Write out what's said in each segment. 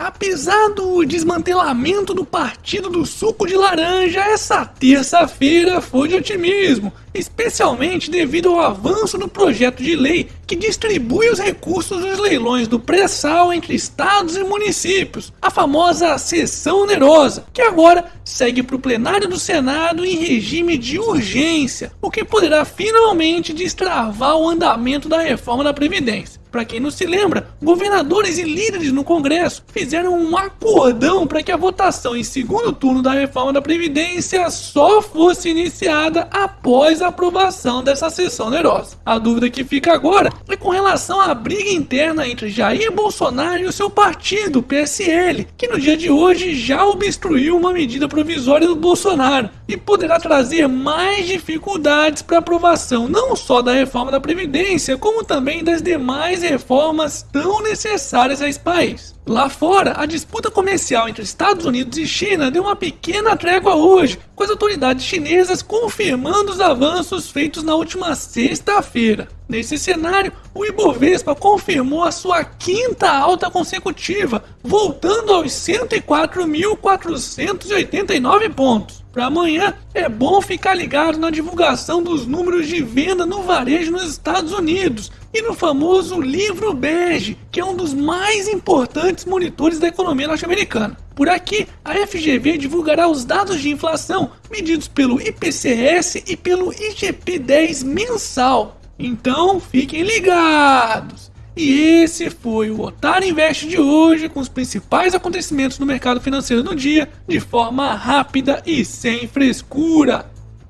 Apesar do desmantelamento do Partido do Suco de Laranja, essa terça-feira foi de otimismo, especialmente devido ao avanço do projeto de lei que distribui os recursos dos leilões do pré-sal entre estados e municípios, a famosa sessão onerosa, que agora segue para o plenário do Senado em regime de urgência, o que poderá finalmente destravar o andamento da reforma da Previdência. Para quem não se lembra, governadores e líderes no Congresso fizeram um acordão para que a votação em segundo turno da reforma da Previdência só fosse iniciada após a aprovação dessa sessão onerosa. A dúvida que fica agora é com relação à briga interna entre Jair Bolsonaro e o seu partido, PSL, que no dia de hoje já obstruiu uma medida provisória do Bolsonaro e poderá trazer mais dificuldades para aprovação não só da reforma da Previdência, como também das demais reformas tão necessárias a esse país. Lá fora, a disputa comercial entre Estados Unidos e China deu uma pequena trégua hoje, com as autoridades chinesas confirmando os avanços feitos na última sexta-feira. Nesse cenário, o Ibovespa confirmou a sua quinta alta consecutiva, voltando aos 104.489 pontos. Para amanhã, é bom ficar ligado na divulgação dos números de venda no varejo nos Estados Unidos e no famoso livro bege, que é um dos mais importantes monitores da economia norte-americana. Por aqui, a FGV divulgará os dados de inflação medidos pelo IPCS e pelo IGP-10 mensal. Então, fiquem ligados! E esse foi o Otário Invest de hoje, com os principais acontecimentos no mercado financeiro do dia, de forma rápida e sem frescura.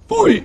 Fui!